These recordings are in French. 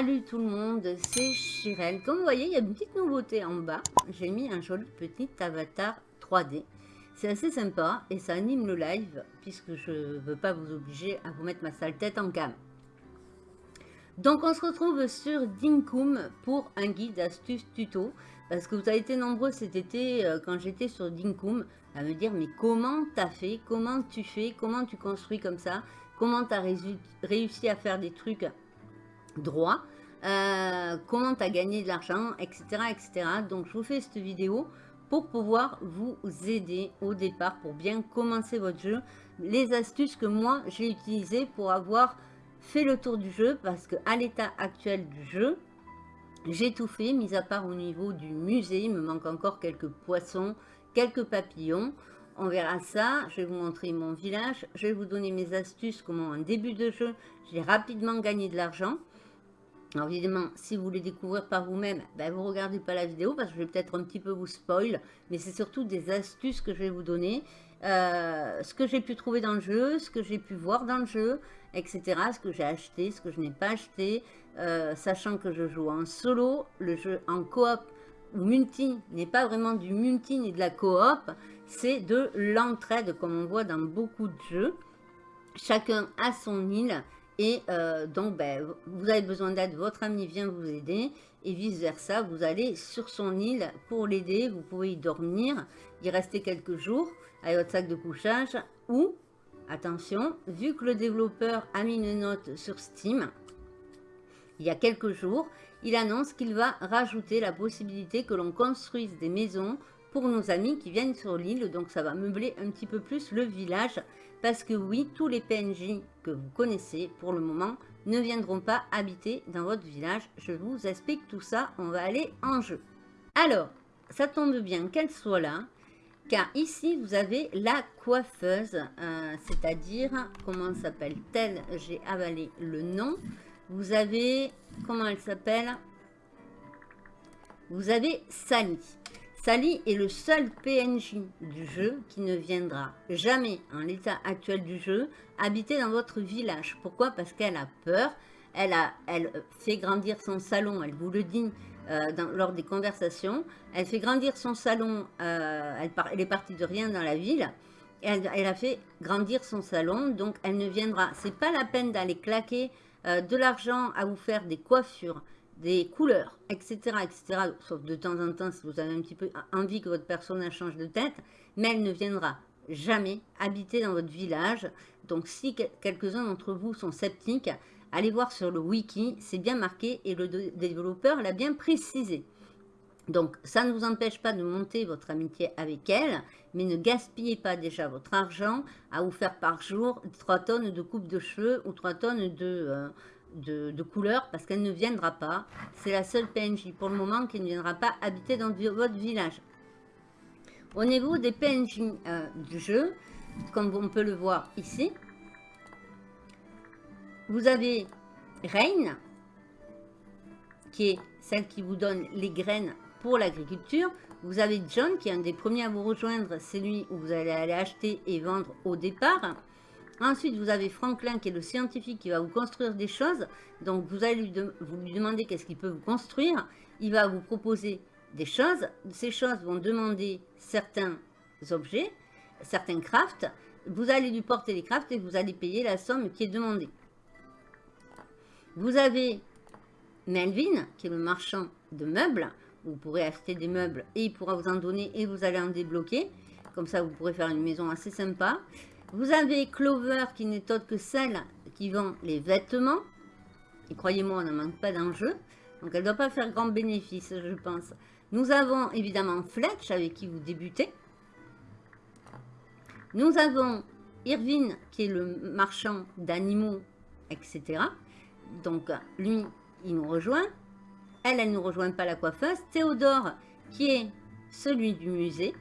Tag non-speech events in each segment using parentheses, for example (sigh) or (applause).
Salut tout le monde, c'est Chirel. Comme vous voyez, il y a une petite nouveauté en bas. J'ai mis un joli petit avatar 3D. C'est assez sympa et ça anime le live puisque je ne veux pas vous obliger à vous mettre ma sale tête en cam. Donc on se retrouve sur Dinkum pour un guide astuce tuto. Parce que vous avez été nombreux cet été euh, quand j'étais sur Dinkum à me dire mais comment t'as fait? Comment tu fais? Comment tu construis comme ça? Comment tu as réussi à faire des trucs droit, euh, comment tu as gagné de l'argent, etc., etc. Donc, je vous fais cette vidéo pour pouvoir vous aider au départ, pour bien commencer votre jeu. Les astuces que moi, j'ai utilisées pour avoir fait le tour du jeu, parce que à l'état actuel du jeu, j'ai tout fait, mis à part au niveau du musée. Il me manque encore quelques poissons, quelques papillons. On verra ça. Je vais vous montrer mon village. Je vais vous donner mes astuces, comment en début de jeu, j'ai rapidement gagné de l'argent. Alors évidemment, si vous voulez découvrir par vous-même, ben, vous ne regardez pas la vidéo parce que je vais peut-être un petit peu vous spoil. Mais c'est surtout des astuces que je vais vous donner. Euh, ce que j'ai pu trouver dans le jeu, ce que j'ai pu voir dans le jeu, etc. Ce que j'ai acheté, ce que je n'ai pas acheté. Euh, sachant que je joue en solo, le jeu en coop ou multi n'est pas vraiment du multi ni de la coop. C'est de l'entraide comme on voit dans beaucoup de jeux. Chacun a son île et euh, donc, ben, vous avez besoin d'aide, votre ami vient vous aider. Et vice-versa, vous allez sur son île pour l'aider. Vous pouvez y dormir, y rester quelques jours avec votre sac de couchage. Ou, attention, vu que le développeur a mis une note sur Steam, il y a quelques jours, il annonce qu'il va rajouter la possibilité que l'on construise des maisons pour nos amis qui viennent sur l'île. Donc ça va meubler un petit peu plus le village. Parce que oui, tous les PNJ que vous connaissez pour le moment ne viendront pas habiter dans votre village. Je vous explique tout ça, on va aller en jeu. Alors, ça tombe bien qu'elle soit là. Car ici, vous avez la coiffeuse, euh, c'est-à-dire, comment s'appelle-t-elle? J'ai avalé le nom. Vous avez, comment elle s'appelle? Vous avez Sally. Sally est le seul PNJ du jeu qui ne viendra jamais, en l'état actuel du jeu, habiter dans votre village. Pourquoi? Parce qu'elle a peur, elle, a, elle fait grandir son salon, elle vous le dit euh, lors des conversations, elle fait grandir son salon, euh, elle, est partie de rien dans la ville, elle, elle, a fait grandir son salon, donc elle ne viendra. C'est pas la peine d'aller claquer euh, de l'argent à vous faire des coiffures, des couleurs, etc., etc. Sauf de temps en temps, si vous avez un petit peu envie que votre personnage change de tête, mais elle ne viendra jamais habiter dans votre village. Donc, si quelques-uns d'entre vous sont sceptiques, allez voir sur le wiki, c'est bien marqué et le développeur l'a bien précisé. Donc, ça ne vous empêche pas de monter votre amitié avec elle, mais ne gaspillez pas déjà votre argent à vous faire par jour 3 tonnes de coupe de cheveux ou 3 tonnes de, euh, de, couleur parce qu'elle ne viendra pas. C'est la seule PNJ pour le moment qui ne viendra pas habiter dans votre village. Au niveau des PNJ euh, du jeu, comme on peut le voir ici, vous avez Rain, qui est celle qui vous donne les graines pour l'agriculture. Vous avez John, qui est un des premiers à vous rejoindre. C'est lui où vous allez aller acheter et vendre au départ. Ensuite, vous avez Franklin qui est le scientifique qui va vous construire des choses. Donc, vous allez lui, demander qu'est-ce qu'il peut vous construire. Il va vous proposer des choses. Ces choses vont demander certains objets, certains crafts. Vous allez lui porter les crafts et vous allez payer la somme qui est demandée. Vous avez Melvin, qui est le marchand de meubles. Vous pourrez acheter des meubles et il pourra vous en donner et vous allez en débloquer. Comme ça, vous pourrez faire une maison assez sympa. Vous avez Clover qui n'est autre que celle qui vend les vêtements. Et croyez-moi, on n'en manque pas dans le jeu. Donc elle ne doit pas faire grand bénéfice, je pense. Nous avons évidemment Fletch avec qui vous débutez. Nous avons Irvine qui est le marchand d'animaux, etc. Donc lui, il nous rejoint. Elle, elle ne nous rejoint pas la coiffeuse. Théodore qui est celui du musée.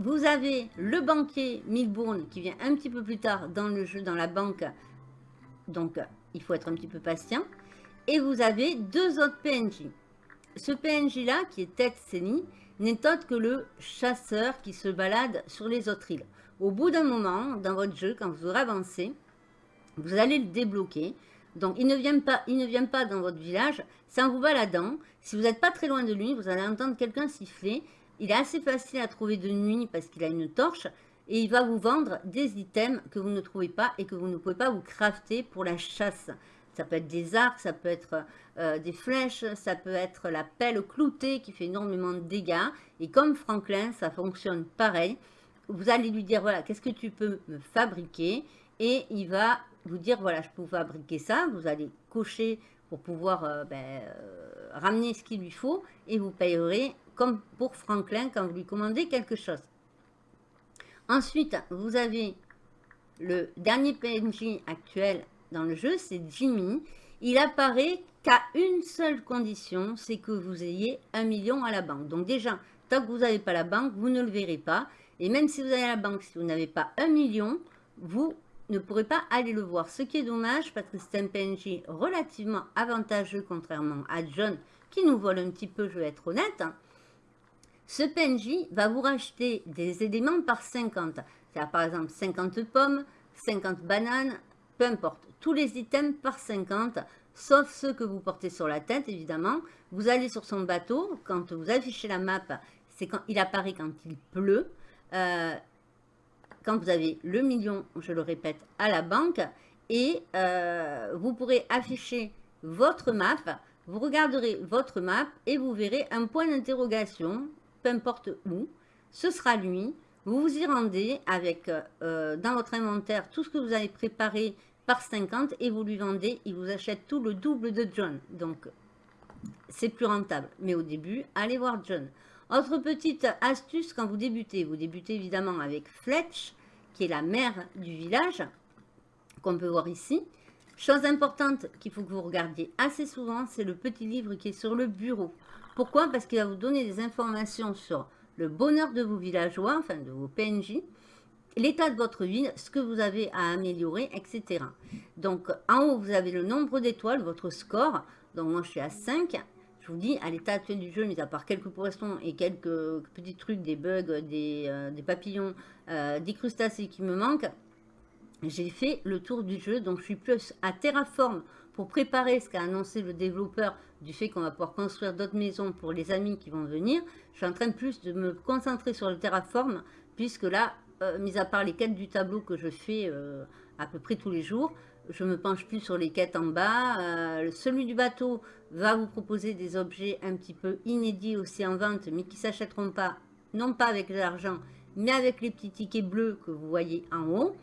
Vous avez le banquier Milbourne qui vient un petit peu plus tard dans le jeu, dans la banque. Donc, il faut être un petit peu patient. Et vous avez deux autres PNJ. Ce PNJ-là, qui est Ted Seni, n'est autre que le chasseur qui se balade sur les autres îles. Au bout d'un moment, dans votre jeu, quand vous aurez avancé, vous allez le débloquer. Donc, il ne, vient pas, il ne vient pas dans votre village. C'est en vous baladant. Si vous n'êtes pas très loin de lui, vous allez entendre quelqu'un siffler. Il est assez facile à trouver de nuit parce qu'il a une torche. Et il va vous vendre des items que vous ne trouvez pas et que vous ne pouvez pas vous crafter pour la chasse. Ça peut être des arcs, ça peut être euh, des flèches, ça peut être la pelle cloutée qui fait énormément de dégâts. Et comme Franklin, ça fonctionne pareil. Vous allez lui dire, voilà, qu'est-ce que tu peux me fabriquer Et il va vous dire, voilà, je peux fabriquer ça. Vous allez cocher pour pouvoir euh, ben, euh, ramener ce qu'il lui faut. Et vous payerez comme pour Franklin quand vous lui commandez quelque chose. Ensuite, vous avez le dernier PNJ actuel dans le jeu, c'est Jimmy. Il apparaît qu'à une seule condition, c'est que vous ayez un million à la banque. Donc déjà, tant que vous n'avez pas la banque, vous ne le verrez pas. Et même si vous avez la banque, si vous n'avez pas un million, vous ne pourrez pas aller le voir. Ce qui est dommage parce que c'est un PNJ relativement avantageux contrairement à John qui nous vole un petit peu, je vais être honnête. Ce PNJ va vous racheter des éléments par 50. C'est-à-dire par exemple 50 pommes, 50 bananes, peu importe tous les items par 50, sauf ceux que vous portez sur la tête, évidemment. Vous allez sur son bateau, quand vous affichez la map, c'est quand il apparaît quand il pleut. Euh, quand vous avez le million, je le répète, à la banque. Et euh, vous pourrez afficher votre map. Vous regarderez votre map et vous verrez un point d'interrogation, peu importe où. Ce sera lui. Vous vous y rendez avec euh, dans votre inventaire tout ce que vous avez préparé par 50 et vous lui vendez, il vous achète tout le double de John. Donc, c'est plus rentable. Mais au début, allez voir John. Autre petite astuce quand vous débutez. Vous débutez évidemment avec Fletch, qui est la mère du village, qu'on peut voir ici. Chose importante qu'il faut que vous regardiez assez souvent, c'est le petit livre qui est sur le bureau. Pourquoi? Parce qu'il va vous donner des informations sur le bonheur de vos villageois, enfin de vos PNJ, l'état de votre ville, ce que vous avez à améliorer, etc. Donc, en haut, vous avez le nombre d'étoiles, votre score. Donc, moi, je suis à 5. Je vous dis, à l'état actuel du jeu, mis à part quelques poissons et quelques petits trucs, des bugs, des, euh, papillons, euh, des crustacés qui me manquent, j'ai fait le tour du jeu. Donc, je suis plus à Terraform pour préparer ce qu'a annoncé le développeur du fait qu'on va pouvoir construire d'autres maisons pour les amis qui vont venir. Je suis en train plus de me concentrer sur le Terraform, puisque là, euh, mis à part les quêtes du tableau que je fais euh, à peu près tous les jours, je me penche plus sur les quêtes en bas. Euh, celui du bateau va vous proposer des objets un petit peu inédits aussi en vente, mais qui s'achèteront pas, non pas avec l'argent, mais avec les petits tickets bleus que vous voyez en haut.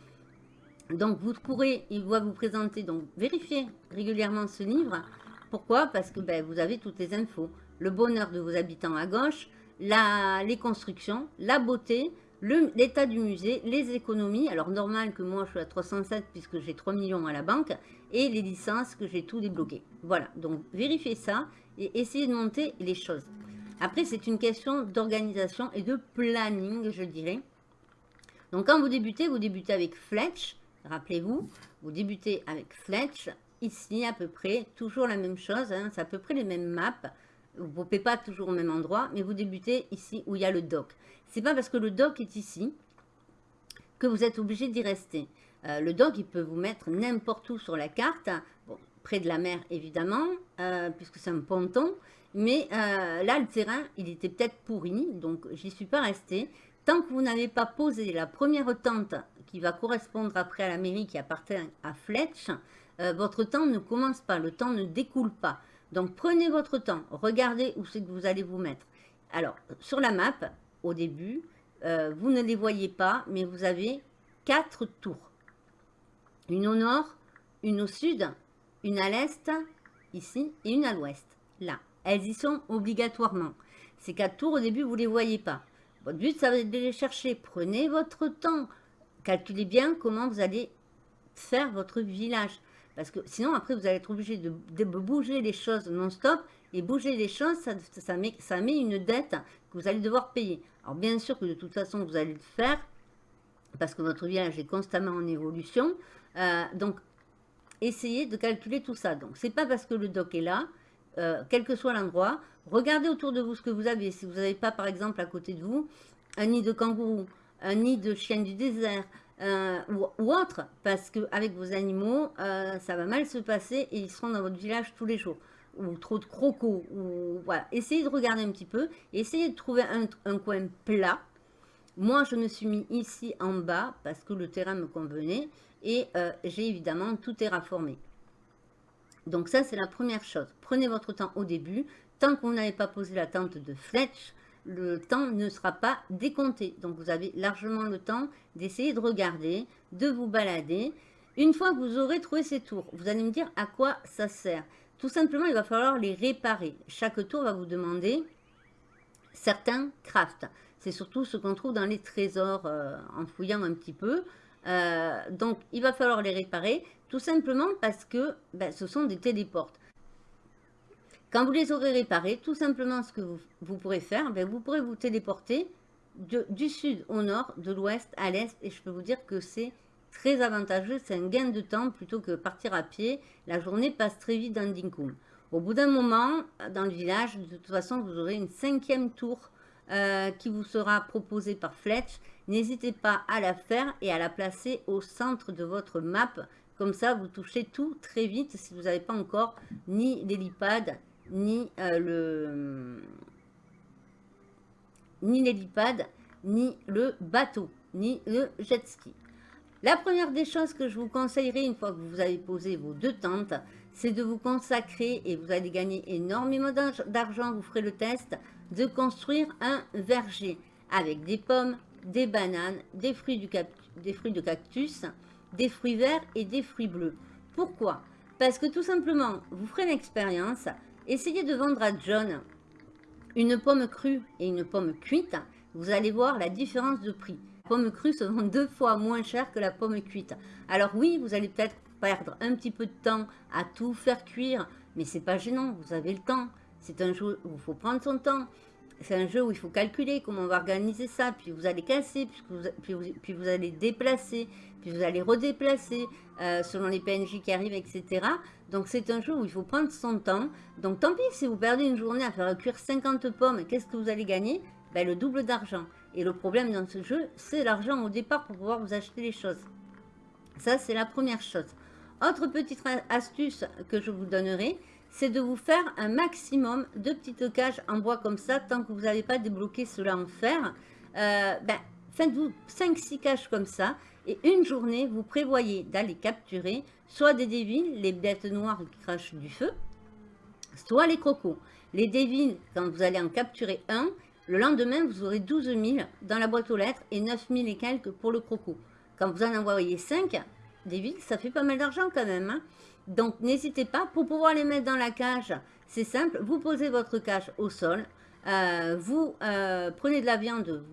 Donc vous pourrez, il va vous présenter, donc vérifiez régulièrement ce livre. Pourquoi? Parce que ben, vous avez toutes les infos. Le bonheur de vos habitants à gauche, les constructions, la beauté, l'état du musée, les économies, alors normal que moi je suis à 307 puisque j'ai 3 millions à la banque, et les licences que j'ai tout débloqué. Voilà, donc vérifiez ça et essayez de monter les choses. Après, c'est une question d'organisation et de planning, je dirais. Donc quand vous débutez, vous débutez avec Fletch, rappelez-vous, vous débutez avec Fletch, ici à peu près, toujours la même chose, hein, c'est à peu près les mêmes maps, vous ne pouvez pas toujours au même endroit, mais vous débutez ici où il y a le dock. C'est pas parce que le dock est ici que vous êtes obligé d'y rester. Euh, le dock, il peut vous mettre n'importe où sur la carte, près de la mer évidemment, euh, puisque c'est un ponton, mais euh, là, le terrain, il était peut-être pourri, donc j'y suis pas restée. Tant que vous n'avez pas posé la première tente qui va correspondre après à la mairie qui appartient à Fletch, votre temps ne commence pas, le temps ne découle pas. Donc prenez votre temps, regardez où c'est que vous allez vous mettre. Alors, sur la map, au début, euh, vous ne les voyez pas, mais vous avez quatre tours. Une au nord, une au sud, une à l'est, ici, et une à l'ouest, là. Elles y sont obligatoirement. Ces quatre tours, au début, vous ne les voyez pas. Votre but, ça va être de les chercher. Prenez votre temps. Calculez bien comment vous allez faire votre village. Parce que sinon, après, vous allez être obligé de, bouger les choses non-stop. Et bouger les choses, ça, met, une dette que vous allez devoir payer. Alors, bien sûr que de toute façon, vous allez le faire. Parce que votre village est constamment en évolution. Euh, donc, essayez de calculer tout ça. Donc, c'est pas parce que le doc est là, euh, quel que soit l'endroit. Regardez autour de vous ce que vous avez. Si vous n'avez pas, par exemple, à côté de vous, un nid de kangourou, un nid de chien du désert, euh, ou, autre, parce qu'avec vos animaux, euh, ça va mal se passer et ils seront dans votre village tous les jours. Ou trop de crocos, ou voilà. Essayez de regarder un petit peu, essayez de trouver un, coin plat. Moi, je me suis mis ici en bas parce que le terrain me convenait et euh, j'ai évidemment tout terraformé. Donc ça, c'est la première chose. Prenez votre temps au début. Tant vous n'avez pas posé la tente de flèche, le temps ne sera pas décompté. Donc, vous avez largement le temps d'essayer de regarder, de vous balader. Une fois que vous aurez trouvé ces tours, vous allez me dire à quoi ça sert. Tout simplement, il va falloir les réparer. Chaque tour va vous demander certains crafts. C'est surtout ce qu'on trouve dans les trésors euh, en fouillant un petit peu. Euh, donc, il va falloir les réparer tout simplement parce que ben, ce sont des téléportes. Quand vous les aurez réparés, tout simplement ce que vous, pourrez faire, ben, vous pourrez vous téléporter du sud au nord, de l'ouest à l'est. Et je peux vous dire que c'est très avantageux. C'est un gain de temps plutôt que partir à pied. La journée passe très vite dans Dinkum. Au bout d'un moment, dans le village, de toute façon, vous aurez une cinquième tour euh, qui vous sera proposée par Fletch. N'hésitez pas à la faire et à la placer au centre de votre map. Comme ça, vous touchez tout très vite si vous n'avez pas encore ni l'hélipad, ni euh, le ni l'hélipad, ni le bateau, ni le jet ski. La première des choses que je vous conseillerais une fois que vous avez posé vos deux tentes, c'est de vous consacrer, et vous allez gagner énormément d'argent, vous ferez le test, de construire un verger avec des pommes, des bananes, des fruits, du des fruits de cactus, des fruits verts et des fruits bleus. Pourquoi? Parce que tout simplement, vous ferez une expérience, Essayez de vendre à John une pomme crue et une pomme cuite. Vous allez voir la différence de prix. La pomme crue se vend deux fois moins cher que la pomme cuite. Alors oui, vous allez peut-être perdre un petit peu de temps à tout faire cuire, mais c'est pas gênant, vous avez le temps. C'est un jeu où il faut prendre son temps. C'est un jeu où il faut calculer comment on va organiser ça, puis vous allez casser, puis vous, allez déplacer, puis vous allez redéplacer euh, selon les PNJ qui arrivent, etc. Donc c'est un jeu où il faut prendre son temps. Donc tant pis si vous perdez une journée à faire cuire 50 pommes, qu'est-ce que vous allez gagner? Ben, Le double d'argent. Et le problème dans ce jeu, c'est l'argent au départ pour pouvoir vous acheter les choses. Ça, c'est la première chose. Autre petite astuce que je vous donnerai, c'est de vous faire un maximum de petites cages en bois comme ça, tant que vous n'avez pas débloqué cela en fer. Euh, ben, faites-vous 5-6 cages comme ça, et une journée, vous prévoyez d'aller capturer soit des dévines, les bêtes noires qui crachent du feu, soit les crocos. Les dévines, quand vous allez en capturer un, le lendemain, vous aurez 12 000 dans la boîte aux lettres et 9 000 et quelques pour le croco. Quand vous en envoyez 5, des ça fait pas mal d'argent quand même. Hein. Donc, n'hésitez pas, pour pouvoir les mettre dans la cage, c'est simple, vous posez votre cage au sol, euh, vous euh, prenez de la viande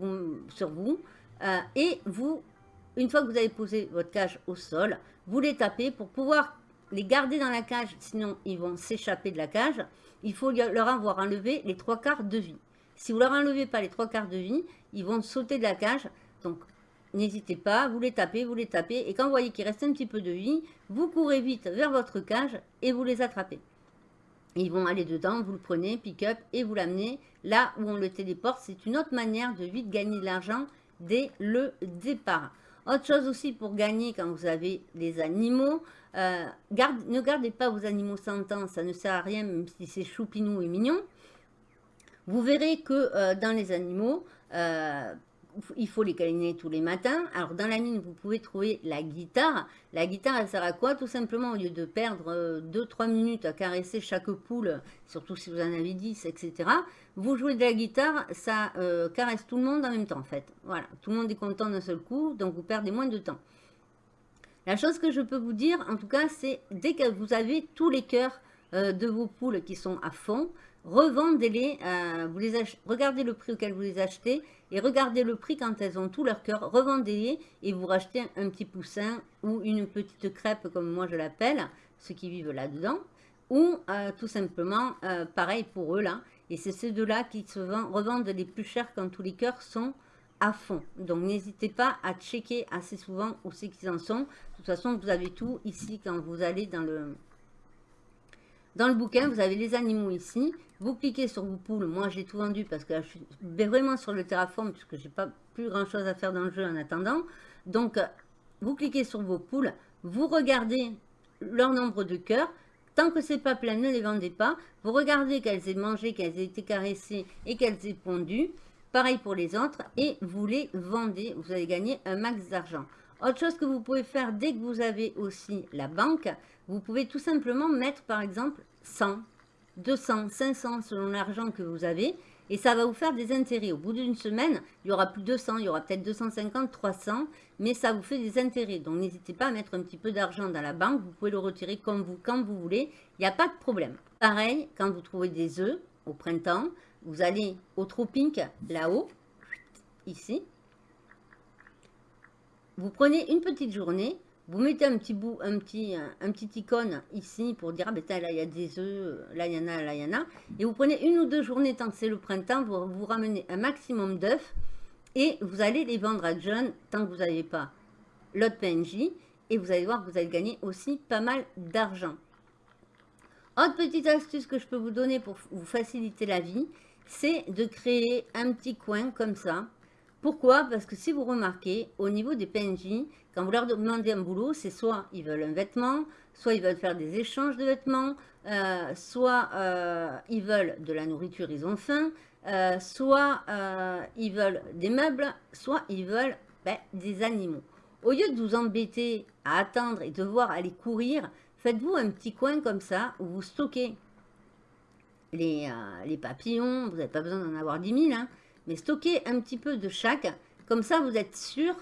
sur vous euh, et vous une fois que vous avez posé votre cage au sol, vous les tapez pour pouvoir les garder dans la cage, sinon ils vont s'échapper de la cage. Il faut leur avoir enlevé les trois quarts de vie. Si vous leur enlevez pas les trois quarts de vie, ils vont sauter de la cage. Donc, n'hésitez pas, vous les tapez, vous les tapez. Et quand vous voyez qu'il reste un petit peu de vie, vous courez vite vers votre cage et vous les attrapez. Ils vont aller dedans, vous le prenez, pick-up et vous l'amenez là où on le téléporte. C'est une autre manière de vite gagner de l'argent dès le départ. Autre chose aussi pour gagner quand vous avez des animaux, euh, ne gardez pas vos animaux sentants, ça ne sert à rien même si c'est choupinou et mignon. Vous verrez que euh, dans les animaux, euh, il faut les câliner tous les matins. Alors, dans la mine, vous pouvez trouver la guitare. La guitare, elle sert à quoi? Tout simplement, au lieu de perdre 2-3 euh, minutes à caresser chaque poule, surtout si vous en avez 10, etc., vous jouez de la guitare, ça euh, caresse tout le monde en même temps, en fait. Voilà, tout le monde est content d'un seul coup, donc vous perdez moins de temps. La chose que je peux vous dire, en tout cas, c'est dès que vous avez tous les cœurs euh, de vos poules qui sont à fond, revendez-les, regardez le prix auquel vous les achetez et regardez le prix quand elles ont tout leur cœur, revendez-les et vous rachetez un petit poussin ou une petite crêpe comme moi je l'appelle, ceux qui vivent là-dedans, ou euh, tout simplement euh, pareil pour eux là. Et c'est ces deux-là qui se revendent les plus chers quand tous les cœurs sont à fond. Donc n'hésitez pas à checker assez souvent où c'est qu'ils en sont. De toute façon, vous avez tout ici quand vous allez dans le, dans le bouquin, vous avez les animaux ici. Vous cliquez sur vos poules. Moi, j'ai tout vendu parce que je suis vraiment sur le terraform puisque j'ai pas plus grand chose à faire dans le jeu en attendant. Donc, vous cliquez sur vos poules, vous regardez leur nombre de cœurs. Tant que c'est pas plein, ne les vendez pas. Vous regardez qu'elles aient mangé, qu'elles aient été caressées et qu'elles aient pondu. Pareil pour les autres. Et vous les vendez. Vous allez gagner un max d'argent. Autre chose que vous pouvez faire dès que vous avez aussi la banque, vous pouvez tout simplement mettre par exemple 100, 200, 500 selon l'argent que vous avez et ça va vous faire des intérêts. Au bout d'une semaine, il y aura plus de 200, il y aura peut-être 250, 300, mais ça vous fait des intérêts. Donc n'hésitez pas à mettre un petit peu d'argent dans la banque, vous pouvez le retirer comme vous, quand vous voulez, il n'y a pas de problème. Pareil, quand vous trouvez des œufs au printemps, vous allez au Tropic, là-haut, ici. Vous prenez une petite journée, vous mettez un petit bout, un petit, un, petit icône ici pour dire, ah ben là il y a des œufs, là il y en a, là il y en a. Et vous prenez une ou deux journées tant que c'est le printemps, vous, vous ramenez un maximum d'œufs et vous allez les vendre à John tant que vous n'avez pas l'autre PNJ. Et vous allez voir que vous allez gagner aussi pas mal d'argent. Autre petite astuce que je peux vous donner pour vous faciliter la vie, c'est de créer un petit coin comme ça. Pourquoi? Parce que si vous remarquez, au niveau des PNJ, quand vous leur demandez un boulot, c'est soit ils veulent un vêtement, soit ils veulent faire des échanges de vêtements, euh, soit euh, ils veulent de la nourriture, ils ont faim, euh, soit ils veulent des meubles, soit ils veulent ben, des animaux. Au lieu de vous embêter à attendre et devoir aller courir, faites-vous un petit coin comme ça où vous stockez les, papillons, vous n'avez pas besoin d'en avoir 10 000, hein, mais stockez un petit peu de chaque, comme ça vous êtes sûr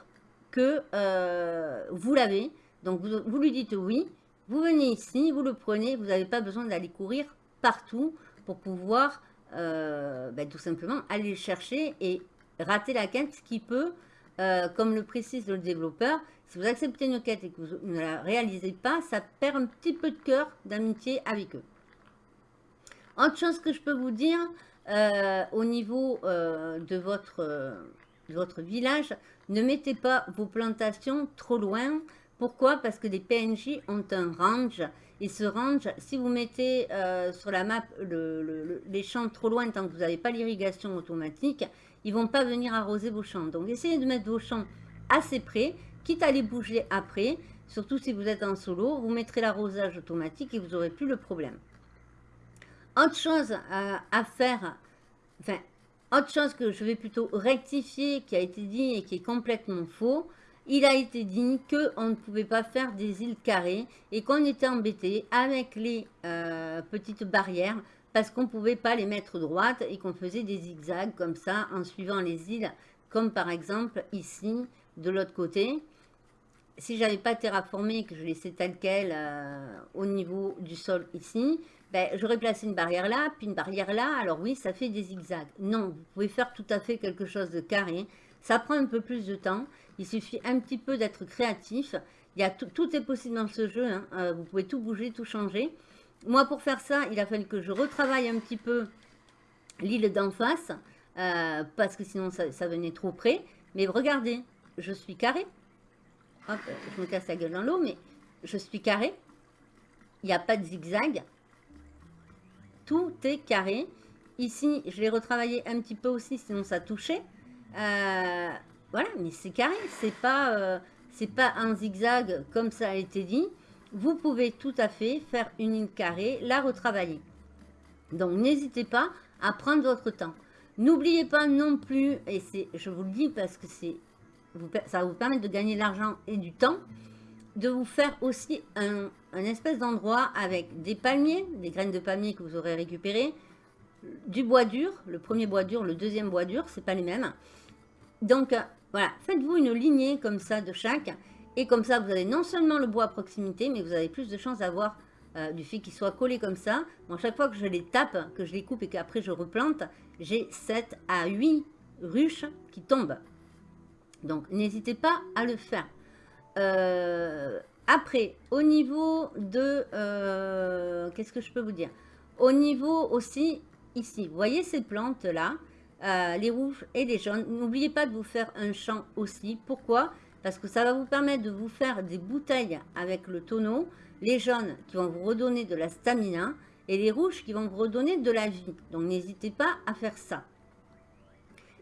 que euh, vous l'avez. Donc, vous, lui dites oui. Vous venez ici, vous le prenez. Vous n'avez pas besoin d'aller courir partout pour pouvoir euh, ben, tout simplement aller le chercher et rater la quête, qui peut, euh, comme le précise le développeur, si vous acceptez une quête et que vous ne la réalisez pas, ça perd un petit peu de cœur d'amitié avec eux. Autre chose que je peux vous dire, au niveau de votre village, ne mettez pas vos plantations trop loin. Pourquoi? Parce que les PNJ ont un range. Et ce range, si vous mettez euh, sur la map les champs trop loin tant que vous n'avez pas l'irrigation automatique, ils ne vont pas venir arroser vos champs. Donc essayez de mettre vos champs assez près, quitte à les bouger après. Surtout si vous êtes en solo, vous mettrez l'arrosage automatique et vous n'aurez plus le problème. Autre chose à, à faire, enfin autre chose que je vais plutôt rectifier, qui a été dit et qui est complètement faux, il a été dit qu'on ne pouvait pas faire des îles carrées et qu'on était embêté avec les euh, petites barrières parce qu'on ne pouvait pas les mettre droites et qu'on faisait des zigzags comme ça en suivant les îles, comme par exemple ici, de l'autre côté. Si j'avais pas terraformé, que je laissais tel quel euh, au niveau du sol ici, ben, j'aurais placé une barrière là, puis une barrière là, alors oui, ça fait des zigzags. Non, vous pouvez faire tout à fait quelque chose de carré. Ça prend un peu plus de temps. Il suffit un petit peu d'être créatif. Il y a tout, est possible dans ce jeu. Hein. Euh, vous pouvez tout bouger, tout changer. Moi, pour faire ça, il a fallu que je retravaille un petit peu l'île d'en face, euh, parce que sinon, ça, venait trop près. Mais regardez, je suis carré. Hop, je me casse la gueule dans l'eau, mais je suis carré. Il n'y a pas de zigzag tout est carré. Ici, je l'ai retravaillé un petit peu aussi, sinon ça touchait. Euh, voilà, mais c'est carré, c'est pas, euh, pas un zigzag comme ça a été dit. Vous pouvez tout à fait faire une ligne carrée, la retravailler. Donc, n'hésitez pas à prendre votre temps. N'oubliez pas non plus, et c'est, je vous le dis parce que c'est, ça vous permettre de gagner de l'argent et du temps, de vous faire aussi un, espèce d'endroit avec des palmiers, des graines de palmiers que vous aurez récupérées, du bois dur, le premier bois dur, le deuxième bois dur, c'est pas les mêmes. Donc euh, voilà, faites-vous une lignée comme ça de chaque, et comme ça vous avez non seulement le bois à proximité, mais vous avez plus de chances d'avoir euh, du fait qu'il soit collé comme ça. Bon, chaque fois que je les tape, que je les coupe et qu'après je replante, j'ai 7 à 8 ruches qui tombent. Donc n'hésitez pas à le faire. Euh, après, au niveau de... Euh, qu'est-ce que je peux vous dire? Au niveau aussi, ici, vous voyez ces plantes-là, euh, les rouges et les jaunes. N'oubliez pas de vous faire un champ aussi. Pourquoi? Parce que ça va vous permettre de vous faire des bouteilles avec le tonneau. Les jaunes qui vont vous redonner de la stamina et les rouges qui vont vous redonner de la vie. Donc n'hésitez pas à faire ça.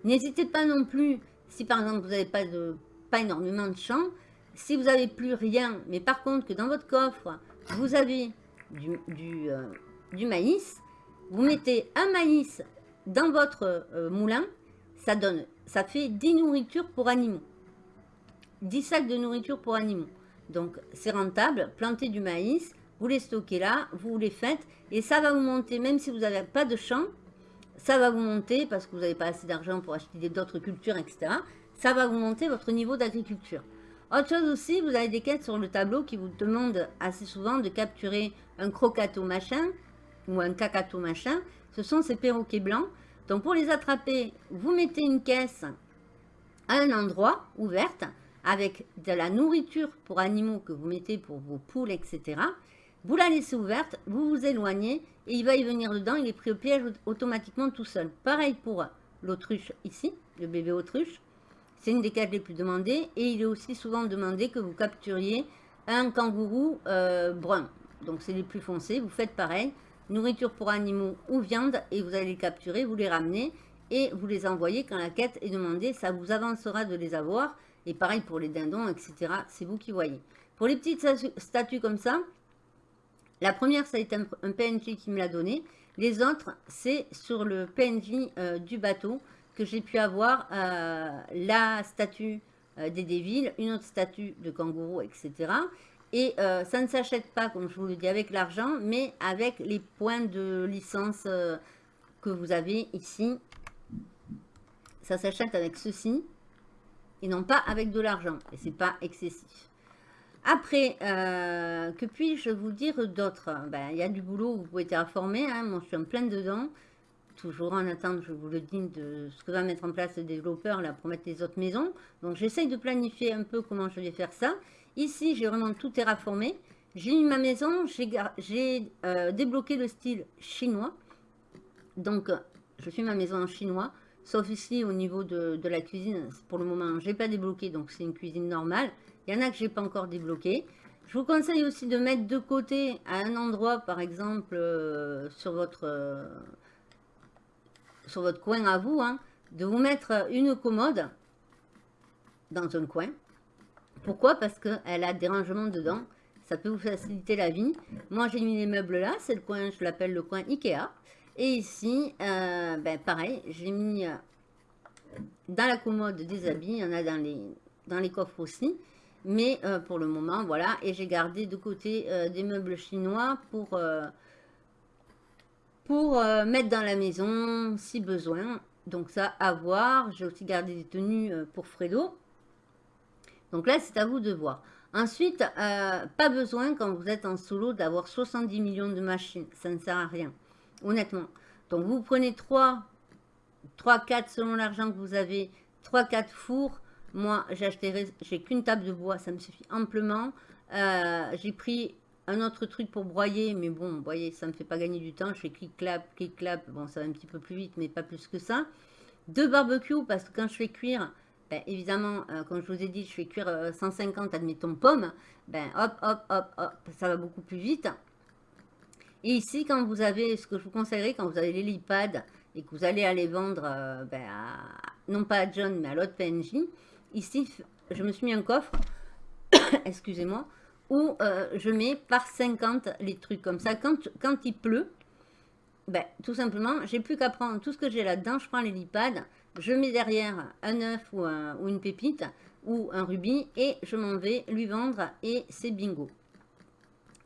N'hésitez pas non plus, si par exemple vous n'avez pas, de, pas énormément de champs, Si vous n'avez plus rien, mais par contre que dans votre coffre, vous avez du, euh, maïs, vous mettez un maïs dans votre euh, moulin, ça donne, ça fait 10 nourritures pour animaux. 10 sacs de nourriture pour animaux. Donc c'est rentable, plantez du maïs, vous les stockez là, vous les faites, et ça va vous monter, même si vous n'avez pas de champ, ça va vous monter, parce que vous n'avez pas assez d'argent pour acheter d'autres cultures, etc. Ça va vous monter votre niveau d'agriculture. Autre chose aussi, vous avez des quêtes sur le tableau qui vous demandent assez souvent de capturer un crocato machin ou un cacato machin. Ce sont ces perroquets blancs. Donc pour les attraper, vous mettez une caisse à un endroit ouverte avec de la nourriture pour animaux que vous mettez pour vos poules, etc. Vous la laissez ouverte, vous vous éloignez et il va y venir dedans, il est pris au piège automatiquement tout seul. Pareil pour l'autruche ici, le bébé autruche. C'est une des quêtes les plus demandées et il est aussi souvent demandé que vous capturiez un kangourou euh, brun. Donc c'est les plus foncés, vous faites pareil. Nourriture pour animaux ou viande et vous allez les capturer, vous les ramenez et vous les envoyez quand la quête est demandée. Ça vous avancera de les avoir. Et pareil pour les dindons, etc. C'est vous qui voyez. Pour les petites statues comme ça, la première, ça a été un, PNJ qui me l'a donné. Les autres, c'est sur le PNJ euh, du bateau que j'ai pu avoir euh, la statue euh, des Dévilles, une autre statue de kangourou, etc. Et euh, ça ne s'achète pas, comme je vous le dis, avec l'argent, mais avec les points de licence que vous avez ici. Ça s'achète avec ceci, et non pas avec de l'argent. Et c'est pas excessif. Après, que puis-je vous dire d'autre? Ben, Il y a du boulot, vous pouvez être informé. Hein, moi, je suis en plein dedans toujours en attente, je vous le dis, de ce que va mettre en place le développeur là, pour mettre les autres maisons. Donc j'essaye de planifier un peu comment je vais faire ça. Ici, j'ai vraiment tout terraformé. J'ai mis ma maison, j'ai euh, débloqué le style chinois. Donc, je fais ma maison en chinois. Sauf ici, au niveau de, la cuisine, pour le moment, je n'ai pas débloqué, donc c'est une cuisine normale. Il y en a que je n'ai pas encore débloqué. Je vous conseille aussi de mettre de côté à un endroit, par exemple, euh, sur votre... Euh, sur votre coin à vous, hein, de vous mettre une commode dans un coin. Pourquoi? Parce qu'elle a des rangements dedans. Ça peut vous faciliter la vie. Moi, j'ai mis les meubles là. C'est le coin, je l'appelle le coin Ikea. Et ici, euh, ben, pareil, j'ai mis euh, dans la commode des habits. Il y en a dans les, dans les coffres aussi. Mais euh, pour le moment, voilà. Et j'ai gardé de côté des meubles chinois pour pour euh, mettre dans la maison si besoin. Donc ça, à voir. J'ai aussi gardé des tenues euh, pour Fredo. Donc là, c'est à vous de voir. Ensuite, euh, pas besoin quand vous êtes en solo d'avoir 70 millions de machines. Ça ne sert à rien, honnêtement. Donc vous prenez 3, 3, 4 selon l'argent que vous avez, 3, 4 fours. Moi, j'ai qu'une table de bois, ça me suffit amplement. j'ai pris un autre truc pour broyer, mais bon, vous voyez, ça ne me fait pas gagner du temps. Je fais clic-clap, clic-clap. Bon, ça va un petit peu plus vite, mais pas plus que ça. Deux barbecues, parce que quand je fais cuire, ben, évidemment, euh, comme je vous ai dit, je fais cuire 150, euh, admettons, pommes. Ben, hop, hop, hop, hop, ça va beaucoup plus vite. Et ici, quand vous avez, ce que je vous conseillerais, quand vous avez l'hélipad et que vous allez aller vendre, euh, ben, non pas à John, mais à l'autre PNJ, ici, je me suis mis un coffre, (coughs) excusez-moi, où euh, je mets par 50 les trucs comme ça. Quand, il pleut, ben, tout simplement, j'ai plus qu'à prendre tout ce que j'ai là-dedans. Je prends l'hélipad, je mets derrière un œuf ou, une pépite ou un rubis et je m'en vais lui vendre et c'est bingo.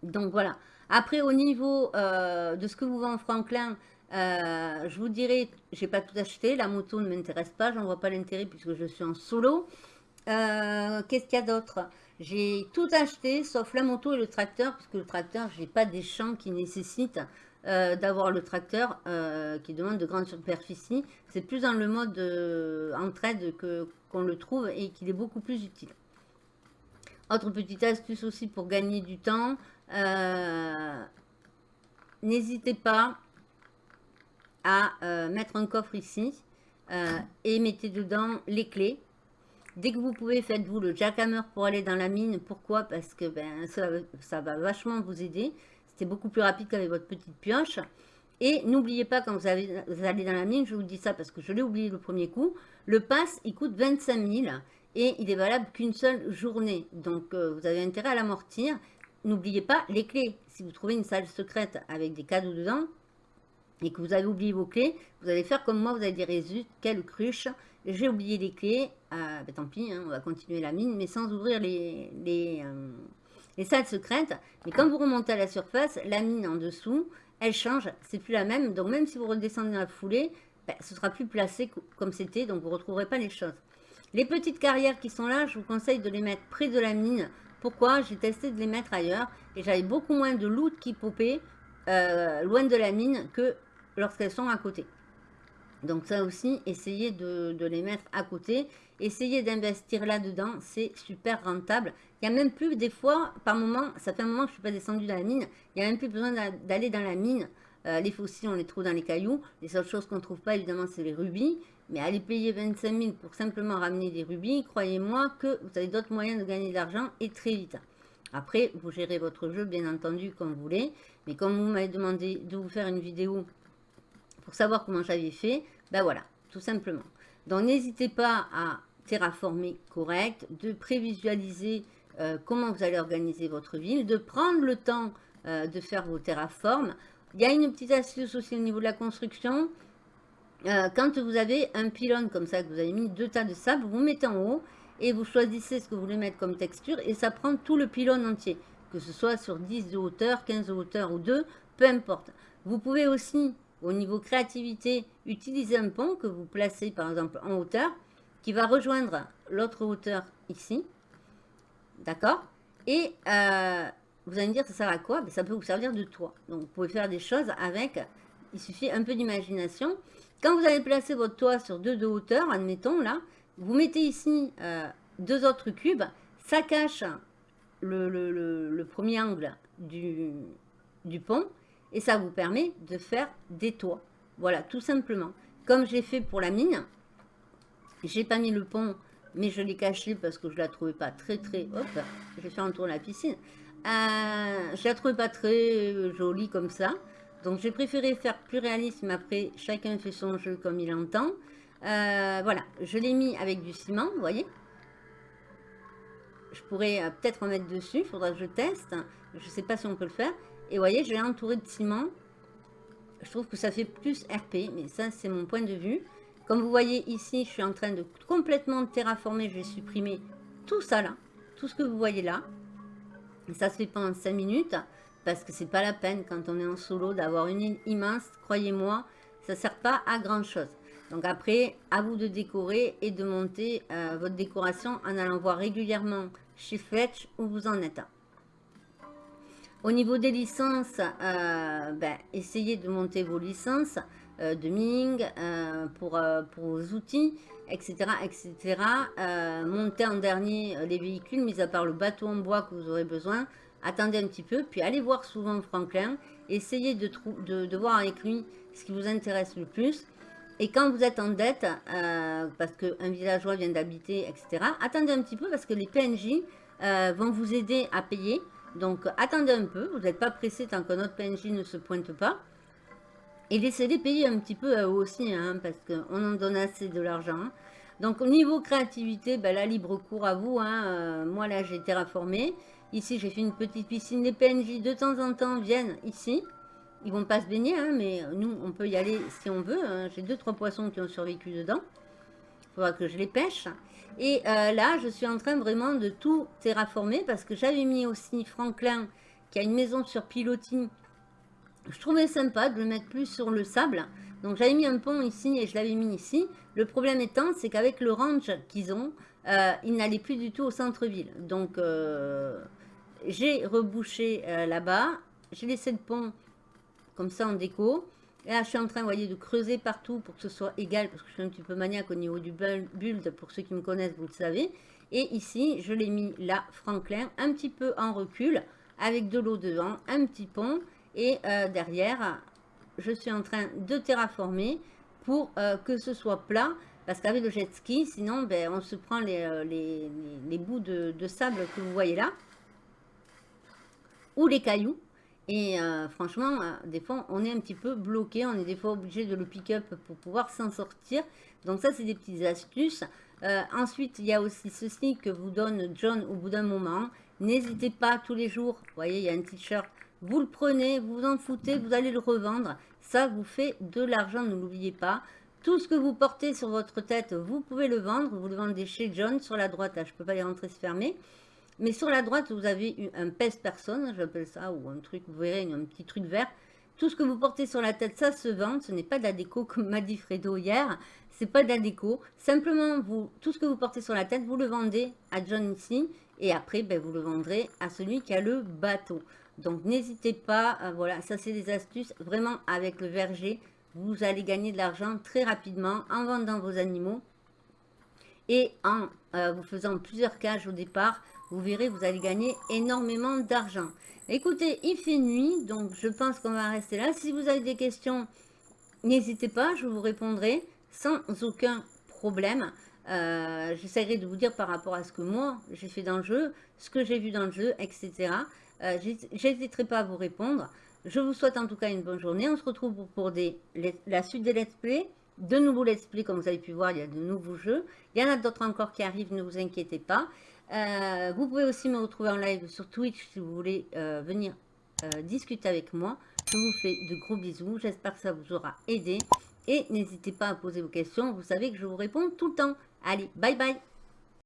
Donc voilà. Après, au niveau euh, de ce que vous vend Franklin, euh, je vous dirais, j'ai pas tout acheté. La moto ne m'intéresse pas, j'en vois pas l'intérêt puisque je suis en solo. Qu'est-ce qu'il y a d'autre? J'ai tout acheté, sauf la moto et le tracteur, parce que le tracteur, je n'ai pas des champs qui nécessitent euh, d'avoir le tracteur, euh, qui demande de grandes superficies. C'est plus dans le mode euh, entraide qu'on le trouve et qu'il est beaucoup plus utile. Autre petite astuce aussi pour gagner du temps, n'hésitez pas à mettre un coffre ici et mettez dedans les clés Dès que vous pouvez, faites-vous le jackhammer pour aller dans la mine. Pourquoi? Parce que ben, ça, va vachement vous aider. C'était beaucoup plus rapide qu'avec votre petite pioche. Et n'oubliez pas, quand vous, allez dans la mine, je vous dis ça parce que je l'ai oublié le premier coup, le pass, il coûte 25 000. et il est valable qu'une seule journée. Donc, euh, vous avez intérêt à l'amortir. N'oubliez pas les clés. Si vous trouvez une salle secrète avec des cadeaux dedans et que vous avez oublié vos clés, vous allez faire comme moi, vous allez dire, Résus, quelle cruche, j'ai oublié les clés, euh, ben, tant pis, hein, on va continuer la mine, mais sans ouvrir euh, les salles secrètes. Mais quand vous remontez à la surface, la mine en dessous, elle change, c'est plus la même. Donc même si vous redescendez dans la foulée, ben, ce sera plus placé comme c'était, donc vous ne retrouverez pas les choses. Les petites carrières qui sont là, je vous conseille de les mettre près de la mine. Pourquoi? J'ai testé de les mettre ailleurs et j'avais beaucoup moins de loot qui popait euh, loin de la mine que lorsqu'elles sont à côté. Donc ça aussi, essayez de, les mettre à côté. Essayez d'investir là-dedans, c'est super rentable. Il n'y a même plus, des fois, par moment, ça fait un moment que je ne suis pas descendu dans la mine, il n'y a même plus besoin d'aller dans la mine. Euh, les fossiles, on les trouve dans les cailloux. Les seules choses qu'on ne trouve pas, évidemment, c'est les rubis. Mais aller payer 25 000 pour simplement ramener des rubis, croyez-moi que vous avez d'autres moyens de gagner de l'argent et très vite. Après, vous gérez votre jeu, bien entendu, comme vous voulez. Mais comme vous m'avez demandé de vous faire une vidéo pour savoir comment j'avais fait, ben voilà, tout simplement. Donc, n'hésitez pas à terraformer correct, de prévisualiser euh, comment vous allez organiser votre ville, de prendre le temps euh, de faire vos terraformes. Il y a une petite astuce aussi au niveau de la construction. Euh, quand vous avez un pylône comme ça, que vous avez mis deux tas de sable, vous mettez en haut et vous choisissez ce que vous voulez mettre comme texture et ça prend tout le pylône entier. Que ce soit sur 10 de hauteur, 15 de hauteur ou 2, peu importe. Vous pouvez aussi, au niveau créativité, utiliser un pont que vous placez par exemple en hauteur qui va rejoindre l'autre hauteur ici. D'accord? Et euh, vous allez me dire, ça sert à quoi? Ben, Ça peut vous servir de toit. Donc, vous pouvez faire des choses avec. Il suffit un peu d'imagination. Quand vous allez placer votre toit sur deux de hauteur, admettons là, vous mettez ici euh, deux autres cubes. Ça cache le, premier angle du pont. Et ça vous permet de faire des toits. Voilà, tout simplement. Comme j'ai fait pour la mine, j'ai pas mis le pont, mais je l'ai caché parce que je la trouvais pas très très... Hop, j'ai fait un tour de la piscine. Euh, je la trouvais pas très jolie comme ça. Donc j'ai préféré faire plus réaliste, mais après chacun fait son jeu comme il entend. Euh, voilà, je l'ai mis avec du ciment, vous voyez. Je pourrais euh, peut-être en mettre dessus, il faudra que je teste. Je ne sais pas si on peut le faire. Et voyez, je l'ai entouré de ciment. Je trouve que ça fait plus RP, mais ça c'est mon point de vue. Comme vous voyez ici, je suis en train de complètement terraformer. Je vais supprimer tout ça là, tout ce que vous voyez là. Ça se fait pendant 5 minutes parce que c'est pas la peine quand on est en solo d'avoir une île immense. Croyez-moi, ça sert pas à grand chose. Donc après, à vous de décorer et de monter euh, votre décoration en allant voir régulièrement chez Fetch où vous en êtes. Au niveau des licences, euh, ben, essayez de monter vos licences euh, de Ming pour, pour vos outils etc. etc. Euh, montez en dernier euh, les véhicules, mis à part le bateau en bois que vous aurez besoin. Attendez un petit peu, puis allez voir souvent Franklin. Essayez de, de, voir avec lui ce qui vous intéresse le plus. Et quand vous êtes en dette, euh, parce qu'un villageois vient d'habiter, etc., attendez un petit peu parce que les PNJ vont vous aider à payer. Donc attendez un peu, vous n'êtes pas pressé tant que notre PNJ ne se pointe pas. Et laissez-les payer un petit peu eux aussi, hein, parce qu'on en donne assez de l'argent. Donc au niveau créativité, ben, la libre cours à vous. Hein, euh, moi là j'ai terraformé. Ici j'ai fait une petite piscine. Les PNJ de temps en temps viennent ici. Ils vont pas se baigner, hein, mais nous on peut y aller si on veut. J'ai deux trois poissons qui ont survécu dedans. Il faudra que je les pêche. Et euh, là je suis en train vraiment de tout terraformer parce que j'avais mis aussi Franklin qui a une maison sur pilotis je trouvais sympa de le mettre plus sur le sable. Donc j'avais mis un pont ici et je l'avais mis ici. Le problème étant, c'est qu'avec le range qu'ils ont, euh, ils n'allaient plus du tout au centre-ville. Donc euh, j'ai rebouché là-bas. J'ai laissé le pont comme ça en déco. Et là, je suis en train, voyez, de creuser partout pour que ce soit égal, parce que je suis un petit peu maniaque au niveau du build. Pour ceux qui me connaissent, vous le savez. Et ici, je l'ai mis là, Franklin, un petit peu en recul, avec de l'eau devant, un petit pont. Et euh, derrière, je suis en train de terraformer pour euh, que ce soit plat. Parce qu'avec le jet ski, sinon, ben, on se prend les, euh, les, bouts de, sable que vous voyez là. Ou les cailloux. Et franchement, des fois, on est un petit peu bloqué. On est des fois obligé de le pick-up pour pouvoir s'en sortir. Donc ça, c'est des petites astuces. Euh, ensuite, il y a aussi ceci que vous donne John au bout d'un moment. N'hésitez pas tous les jours, vous voyez, il y a un t-shirt, vous le prenez, vous en foutez, vous allez le revendre. Ça vous fait de l'argent, ne l'oubliez pas. Tout ce que vous portez sur votre tête, vous pouvez le vendre. Vous le vendez chez John. Sur la droite, je ne peux pas y rentrer, se fermer. Mais sur la droite, vous avez un pèse-personne, j'appelle ça, ou un truc, vous verrez, un petit truc vert. Tout ce que vous portez sur la tête, ça se vend. Ce n'est pas de la déco, (laughs) comme m'a dit Fredo hier. C'est pas de la déco. Simplement, vous, tout ce que vous portez sur la tête, vous le vendez à John ici. Et après, ben, vous le vendrez à celui qui a le bateau. Donc, n'hésitez pas. Euh, voilà, ça, c'est des astuces. Vraiment, avec le verger, vous allez gagner de l'argent très rapidement en vendant vos animaux. Et en euh, vous faisant plusieurs cages au départ, vous verrez, vous allez gagner énormément d'argent. Écoutez, il fait nuit, donc je pense qu'on va rester là. Si vous avez des questions, n'hésitez pas, je vous répondrai sans aucun problème. Euh, j'essaierai de vous dire par rapport à ce que moi, j'ai fait dans le jeu, ce que j'ai vu dans le jeu, etc. Euh, J'hésiterai pas à vous répondre. Je vous souhaite en tout cas une bonne journée. On se retrouve pour, la suite des let's play. De nouveaux let's play, comme vous avez pu voir, il y a de nouveaux jeux. Il y en a d'autres encore qui arrivent, ne vous inquiétez pas. Euh, vous pouvez aussi me retrouver en live sur Twitch si vous voulez euh, venir euh, discuter avec moi. Je vous fais de gros bisous. J'espère que ça vous aura aidé. Et n'hésitez pas à poser vos questions. Vous savez que je vous réponds tout le temps. Allez, bye bye